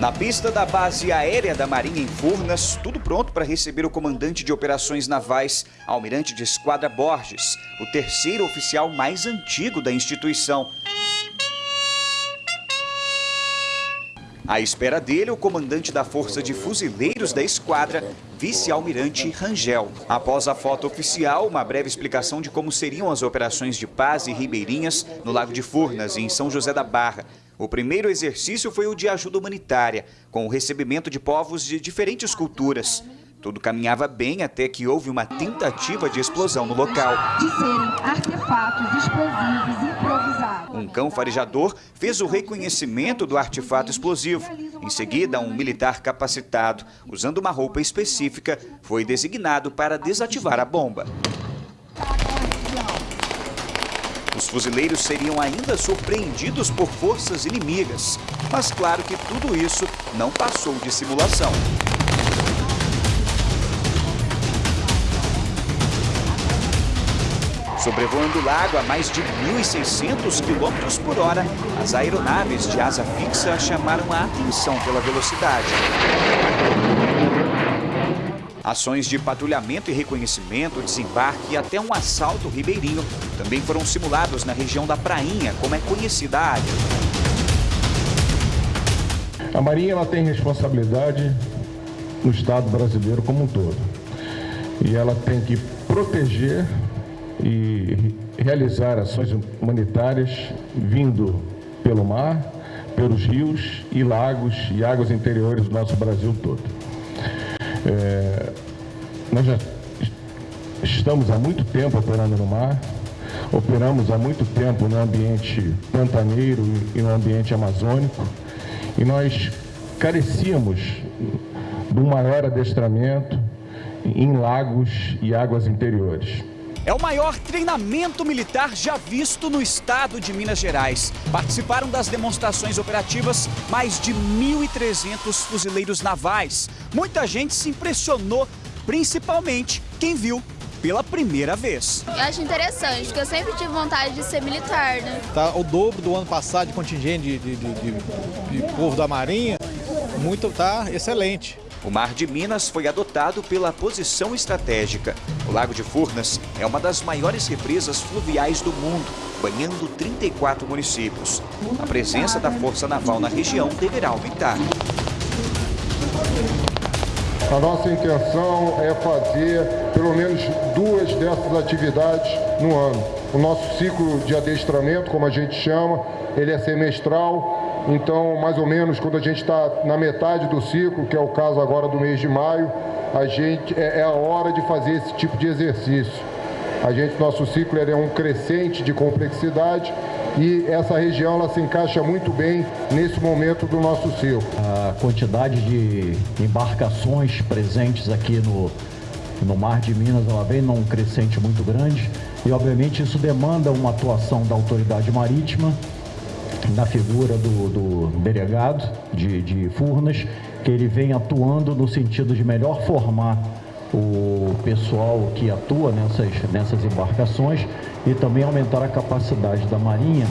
Na pista da base aérea da Marinha em Furnas, tudo pronto para receber o comandante de operações navais, almirante de esquadra Borges, o terceiro oficial mais antigo da instituição. À espera dele, o comandante da Força de Fuzileiros da Esquadra, vice-almirante Rangel. Após a foto oficial, uma breve explicação de como seriam as operações de paz e ribeirinhas no Lago de Furnas e em São José da Barra. O primeiro exercício foi o de ajuda humanitária, com o recebimento de povos de diferentes culturas. Tudo caminhava bem até que houve uma tentativa de explosão no local. De serem artefatos explosivos improvisados. Um cão farejador fez o reconhecimento do artefato explosivo. Em seguida, um militar capacitado, usando uma roupa específica, foi designado para desativar a bomba. Os fuzileiros seriam ainda surpreendidos por forças inimigas. Mas claro que tudo isso não passou de simulação. Sobrevoando o lago a mais de 1.600 km por hora, as aeronaves de asa fixa chamaram a atenção pela velocidade. Ações de patrulhamento e reconhecimento, desembarque e até um assalto ribeirinho também foram simulados na região da Prainha, como é conhecida a área. A Marinha ela tem responsabilidade no Estado brasileiro como um todo. E ela tem que proteger e realizar ações humanitárias vindo pelo mar, pelos rios e lagos e águas interiores do nosso Brasil todo. É, nós já estamos há muito tempo operando no mar, operamos há muito tempo no ambiente pantaneiro e no ambiente amazônico, e nós carecíamos de um maior adestramento em lagos e águas interiores. É o maior treinamento militar já visto no estado de Minas Gerais. Participaram das demonstrações operativas mais de 1.300 fuzileiros navais. Muita gente se impressionou, principalmente quem viu pela primeira vez. Eu acho interessante, porque eu sempre tive vontade de ser militar, né? Tá o dobro do ano passado de contingente de, de, de, de povo da Marinha, muito, tá excelente. O Mar de Minas foi adotado pela posição estratégica. O Lago de Furnas é uma das maiores represas fluviais do mundo, banhando 34 municípios. A presença da Força Naval na região deverá aumentar. A nossa intenção é fazer pelo menos duas dessas atividades no ano. O nosso ciclo de adestramento, como a gente chama, ele é semestral então, mais ou menos, quando a gente está na metade do ciclo, que é o caso agora do mês de maio, a gente é, é a hora de fazer esse tipo de exercício. A gente, nosso ciclo é um crescente de complexidade e essa região ela se encaixa muito bem nesse momento do nosso ciclo. A quantidade de embarcações presentes aqui no, no Mar de Minas ela vem num crescente muito grande. E obviamente isso demanda uma atuação da autoridade marítima na figura do, do delegado de, de Furnas, que ele vem atuando no sentido de melhor formar o pessoal que atua nessas, nessas embarcações e também aumentar a capacidade da Marinha